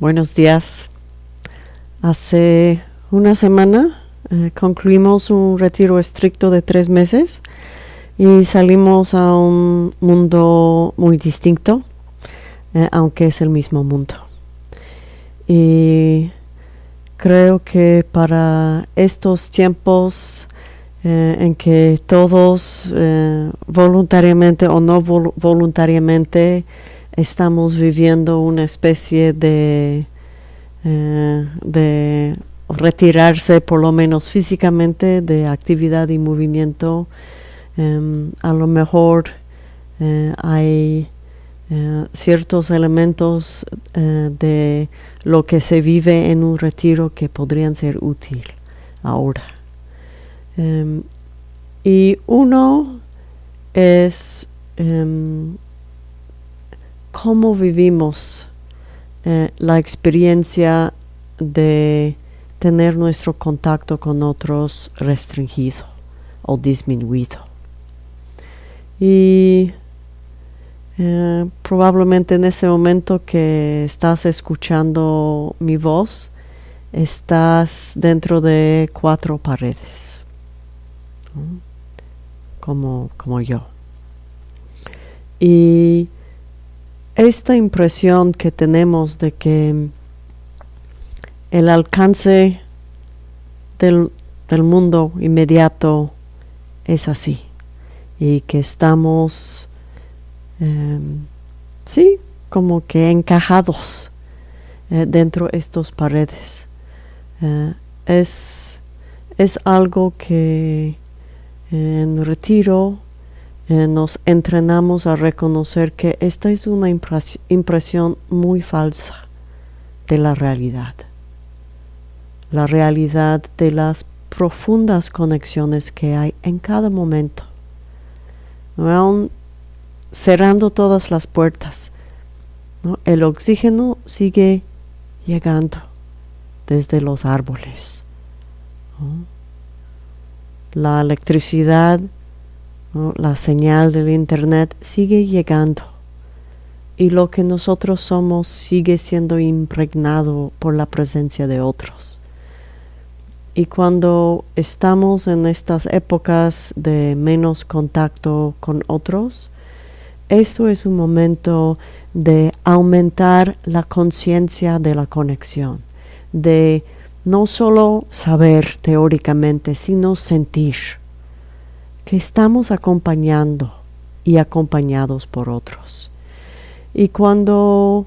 Buenos días. Hace una semana eh, concluimos un retiro estricto de tres meses y salimos a un mundo muy distinto, eh, aunque es el mismo mundo. Y creo que para estos tiempos eh, en que todos voluntariamente o no voluntariamente estamos viviendo una especie de, eh, de retirarse por lo menos físicamente de actividad y movimiento. Em, a lo mejor hay ciertos elementos de lo que se vive en un retiro que podrían ser útiles ahora. Em, y uno es em, cómo vivimos eh, la experiencia de tener nuestro contacto con otros restringido o disminuido. Y eh, probablemente en ese momento que estás escuchando mi voz, estás dentro de cuatro paredes como, como yo. Y esta impresión que tenemos de que el alcance del, mundo inmediato es así y que estamos, em, sí, como que encajados eh, dentro de estas paredes. Eh, es, es algo que en retiro eh, nos entrenamos a reconocer que esta es una impresión muy falsa de la realidad. La realidad de las profundas conexiones que hay en cada momento. Aún cerrando todas las puertas, el oxígeno sigue llegando desde los árboles la electricidad, la señal del Internet sigue llegando y lo que nosotros somos sigue siendo impregnado por la presencia de otros. Y cuando estamos en estas épocas de menos contacto con otros, esto es un momento de aumentar la conciencia de la conexión, de no solo saber teóricamente, sino sentir que estamos acompañando y acompañados por otros. Y cuando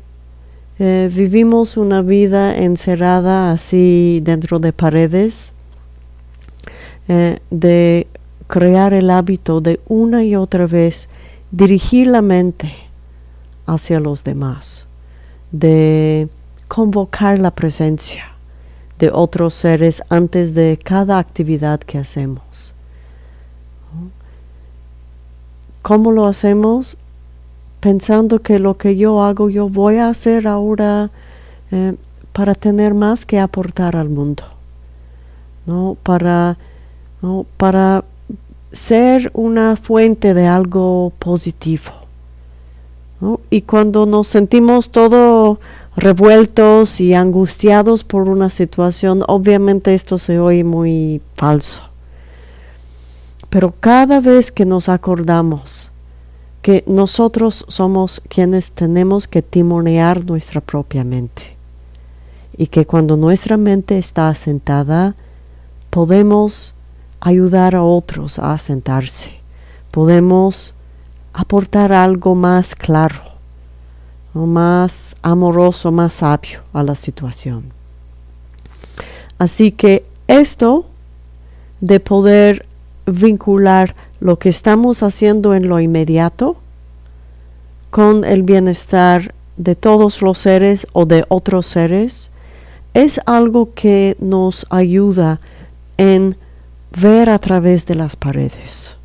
eh, vivimos una vida encerrada así dentro de paredes, eh, de crear el hábito de una y otra vez dirigir la mente hacia los demás, de convocar la presencia, de otros seres antes de cada actividad que hacemos. ¿Cómo lo hacemos? Pensando que lo que yo hago, yo voy a hacer ahora eh, para tener más que aportar al mundo, ¿no? Para, para ser una fuente de algo positivo. Y cuando nos sentimos todo revueltos y angustiados por una situación, obviamente esto se oye muy falso. Pero cada vez que nos acordamos que nosotros somos quienes tenemos que timonear nuestra propia mente y que cuando nuestra mente está asentada, podemos ayudar a otros a asentarse, podemos aportar algo más claro más amoroso, más sabio a la situación. Así que esto de poder vincular lo que estamos haciendo en lo inmediato con el bienestar de todos los seres o de otros seres es algo que nos ayuda en ver a través de las paredes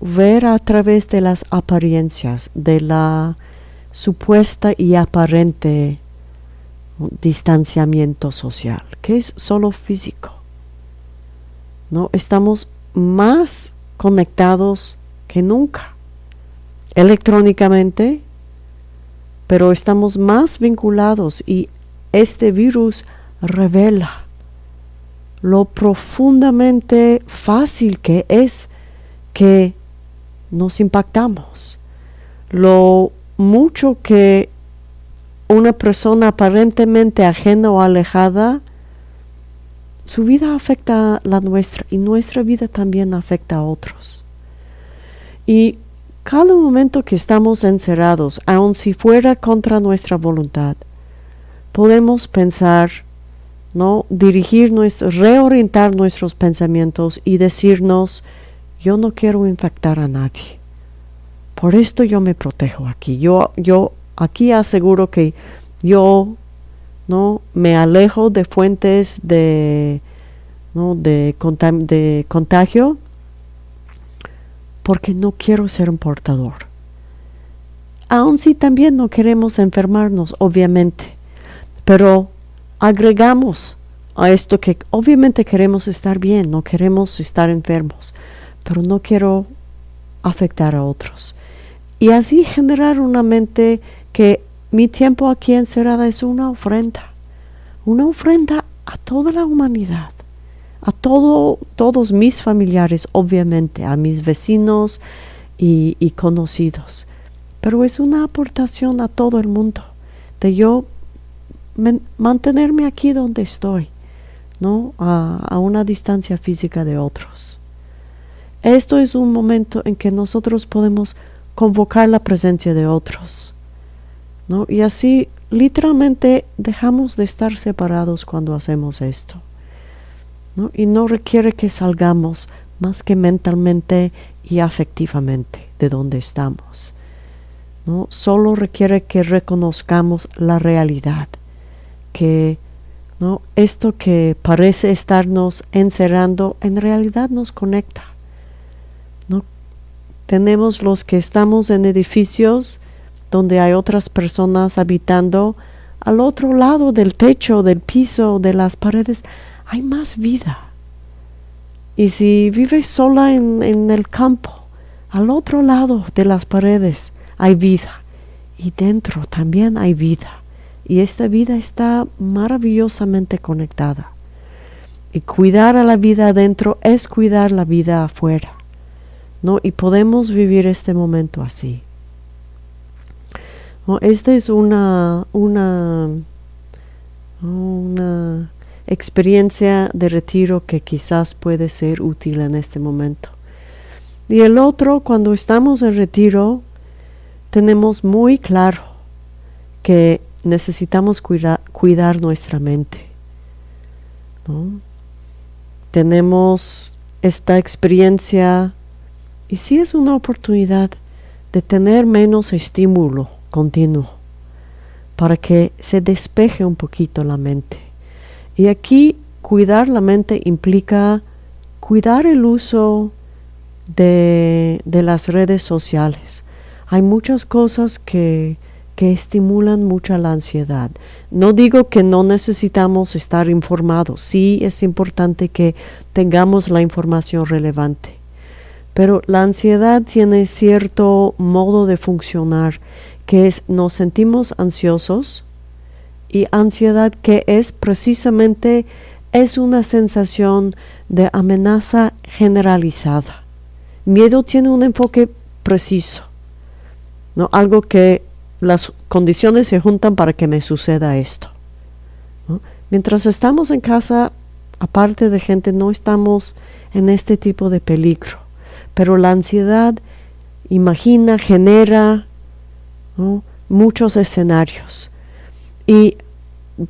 ver a través de las apariencias, de la supuesta y aparente distanciamiento social, que es solo físico. ¿No? Estamos más conectados que nunca, electrónicamente, pero estamos más vinculados y este virus revela lo profundamente fácil que es que nos impactamos, lo mucho que una persona aparentemente ajena o alejada, su vida afecta a la nuestra y nuestra vida también afecta a otros. Y cada momento que estamos encerrados, aun si fuera contra nuestra voluntad, podemos pensar, ¿no? dirigir nuestro, reorientar nuestros pensamientos y decirnos, yo no quiero infectar a nadie. Por esto yo me protejo aquí. Yo, yo aquí aseguro que yo no me alejo de fuentes de, ¿no? de, de contagio porque no quiero ser un portador. Aun si también no queremos enfermarnos, obviamente, pero agregamos a esto que obviamente queremos estar bien, no queremos estar enfermos, pero no quiero afectar a otros. Y así generar una mente que mi tiempo aquí encerrada es una ofrenda, una ofrenda a toda la humanidad, a todo, todos mis familiares, obviamente, a mis vecinos y conocidos, pero es una aportación a todo el mundo, de yo mantenerme aquí donde estoy, ¿no? A, una distancia física de otros. Esto es un momento en que nosotros podemos convocar la presencia de otros, ¿no? Y así literalmente dejamos de estar separados cuando hacemos esto. ¿no? Y no requiere que salgamos más que mentalmente y afectivamente de donde estamos. ¿no? Solo requiere que reconozcamos la realidad que ¿no? esto que parece estarnos encerrando en realidad nos conecta. ¿no? Tenemos los que estamos en edificios donde hay otras personas habitando, al otro lado del techo, del piso, de las paredes, hay más vida. Y si vives sola en, el campo, al otro lado de las paredes hay vida. Y dentro también hay vida y esta vida está maravillosamente conectada. Y cuidar a la vida adentro es cuidar la vida afuera. ¿no? Y podemos vivir este momento así. Esta es una, una, una experiencia de retiro que quizás puede ser útil en este momento. Y el otro, cuando estamos en retiro, tenemos muy claro que necesitamos cuidar nuestra mente. Tenemos esta experiencia y sí es una oportunidad de tener menos estímulo continuo para que se despeje un poquito la mente. Y aquí cuidar la mente implica cuidar el uso de, de las redes sociales. Hay muchas cosas que que estimulan mucho la ansiedad. No digo que no necesitamos estar informados, sí es importante que tengamos la información relevante, pero la ansiedad tiene cierto modo de funcionar, que es nos sentimos ansiosos y ansiedad que es precisamente es una sensación de amenaza generalizada. Miedo tiene un enfoque preciso, ¿no? algo que las condiciones se juntan para que me suceda esto. Mientras estamos en casa, aparte de gente, no estamos en este tipo de peligro. Pero la ansiedad imagina, genera muchos escenarios. Y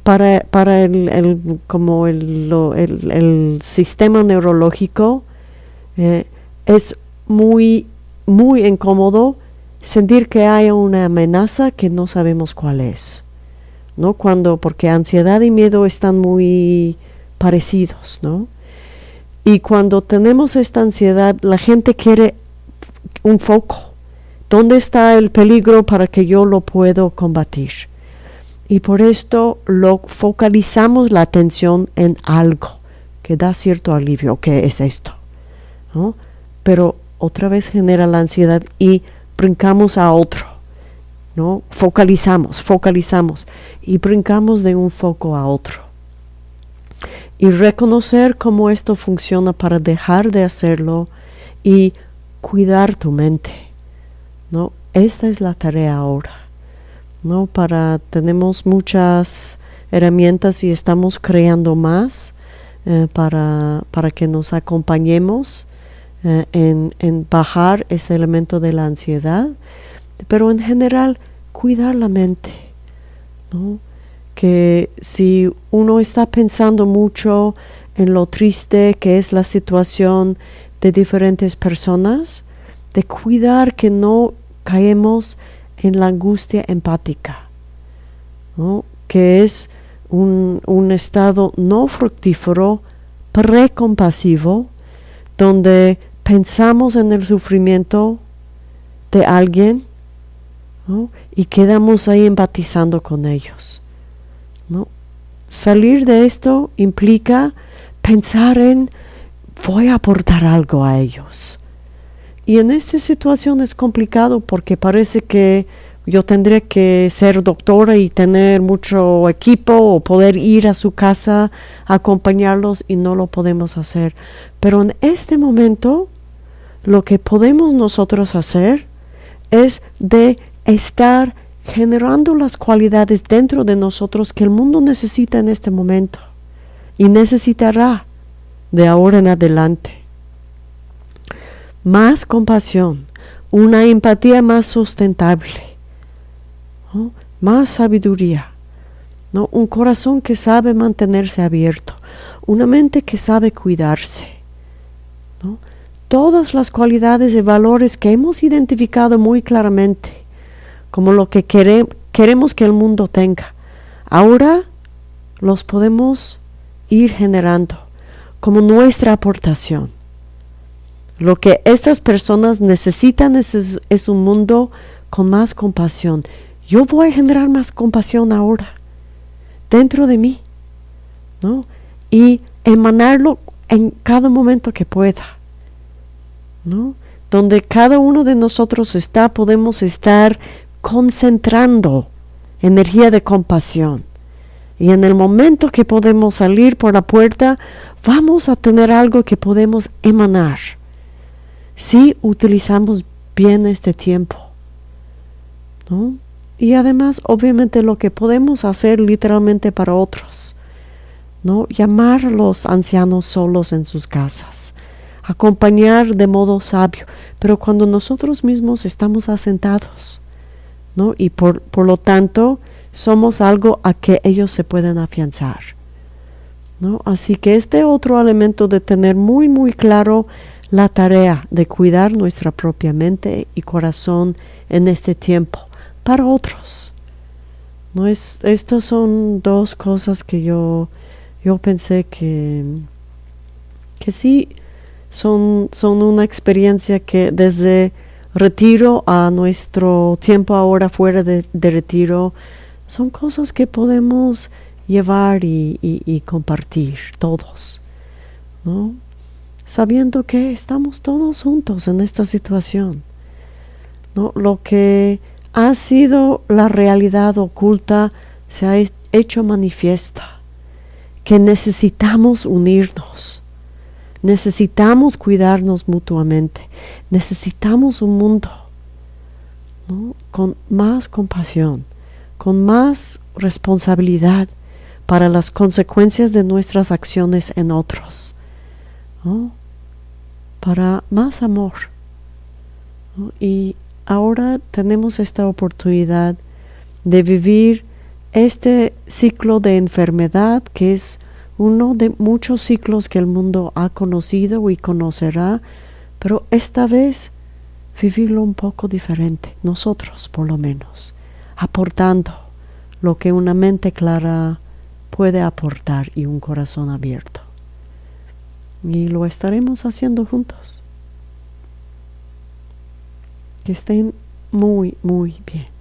para, para el, como el, sistema neurológico eh, es muy, muy incómodo sentir que hay una amenaza que no sabemos cuál es. ¿no? Cuando, porque ansiedad y miedo están muy parecidos, ¿no? Y cuando tenemos esta ansiedad, la gente quiere un foco. ¿Dónde está el peligro para que yo lo pueda combatir? Y por esto lo focalizamos la atención en algo que da cierto alivio, que es esto. ¿no? Pero otra vez genera la ansiedad y brincamos a otro. ¿no? Focalizamos, focalizamos y brincamos de un foco a otro. Y reconocer cómo esto funciona para dejar de hacerlo y cuidar tu mente, ¿no? Esta es la tarea ahora, ¿no? Para, tenemos muchas herramientas y estamos creando más eh, para, para, que nos acompañemos eh, en, en bajar este elemento de la ansiedad, pero en general cuidar la mente, ¿no? que si uno está pensando mucho en lo triste que es la situación de diferentes personas, de cuidar que no caemos en la angustia empática, que es un, un estado no fructífero, precompasivo, donde pensamos en el sufrimiento de alguien y quedamos ahí empatizando con ellos. ¿no? Salir de esto implica pensar en voy a aportar algo a ellos. Y en esta situación es complicado porque parece que yo tendría que ser doctora y tener mucho equipo o poder ir a su casa a acompañarlos y no lo podemos hacer. Pero en este momento lo que podemos nosotros hacer es de estar generando las cualidades dentro de nosotros que el mundo necesita en este momento y necesitará de ahora en adelante. Más compasión, una empatía más sustentable, más sabiduría, ¿no? un corazón que sabe mantenerse abierto, una mente que sabe cuidarse. Todas las cualidades y valores que hemos identificado muy claramente como lo que queremos que el mundo tenga, ahora los podemos ir generando como nuestra aportación. Lo que estas personas necesitan es, es, un mundo con más compasión. Yo voy a generar más compasión ahora, dentro de mí, ¿no? Y emanarlo en cada momento que pueda, ¿no? Donde cada uno de nosotros está, podemos estar concentrando energía de compasión. Y en el momento que podemos salir por la puerta, vamos a tener algo que podemos emanar si utilizamos bien este tiempo. Y además, obviamente, lo que podemos hacer literalmente para otros. ¿no? Llamar a los ancianos solos en sus casas. Acompañar de modo sabio. Pero cuando nosotros mismos estamos asentados. ¿no? Y por, por lo tanto, somos algo a que ellos se pueden afianzar. ¿no? Así que este otro elemento de tener muy, muy claro la tarea de cuidar nuestra propia mente y corazón en este tiempo para otros. ¿no? Es, estas son dos cosas que yo, yo pensé que, que sí son, son una experiencia que desde retiro a nuestro tiempo ahora fuera de retiro, son cosas que podemos llevar y, compartir todos, ¿no? Sabiendo que estamos todos juntos en esta situación. Lo que ha sido la realidad oculta se ha hecho manifiesta, que necesitamos unirnos, necesitamos cuidarnos mutuamente, necesitamos un mundo con más compasión con más responsabilidad para las consecuencias de nuestras acciones en otros, para más amor. Y ahora tenemos esta oportunidad de vivir este ciclo de enfermedad que es uno de muchos ciclos que el mundo ha conocido y conocerá, pero esta vez vivirlo un poco diferente, nosotros por lo menos aportando lo que una mente clara puede aportar y un corazón abierto. Y lo estaremos haciendo juntos. Que estén muy, muy bien.